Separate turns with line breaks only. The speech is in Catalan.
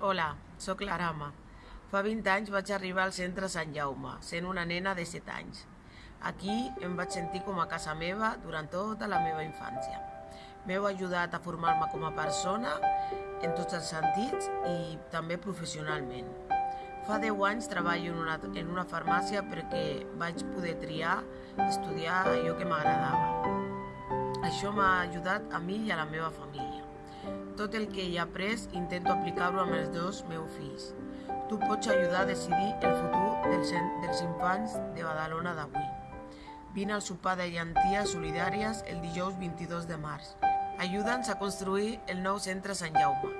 Hola, sóc l'Arama. Fa 20 anys vaig arribar al centre Sant Jaume, sent una nena de 7 anys. Aquí em vaig sentir com a casa meva durant tota la meva infància. M'heu ajudat a formar-me com a persona en tots els sentits i també professionalment. Fa 10 anys treballo en una, en una farmàcia perquè vaig poder triar estudiar allò que m'agradava. Això m'ha ajudat a mi i a la meva família. Tot el que he après intento aplicar-ho amb els dos meus fills. Tu pots ajudar a decidir el futur dels, dels infants de Badalona d'avui. Vine al sopar de llenties solidàries el dijous 22 de març. Ajuda'ns a construir el nou centre Sant Jaume.